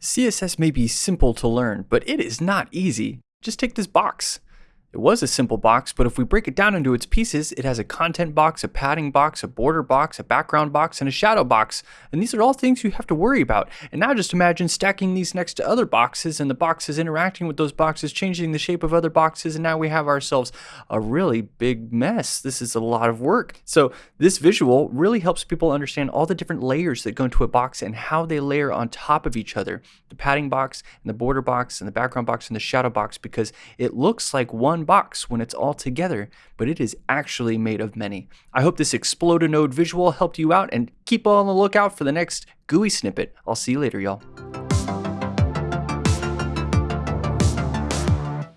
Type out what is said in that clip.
CSS may be simple to learn, but it is not easy. Just take this box. It was a simple box, but if we break it down into its pieces, it has a content box, a padding box, a border box, a background box, and a shadow box. And these are all things you have to worry about. And now just imagine stacking these next to other boxes and the boxes interacting with those boxes, changing the shape of other boxes, and now we have ourselves a really big mess. This is a lot of work. So this visual really helps people understand all the different layers that go into a box and how they layer on top of each other. The padding box and the border box and the background box and the shadow box because it looks like one one box when it's all together, but it is actually made of many. I hope this Explode a Node visual helped you out and keep on the lookout for the next GUI snippet. I'll see you later, y'all.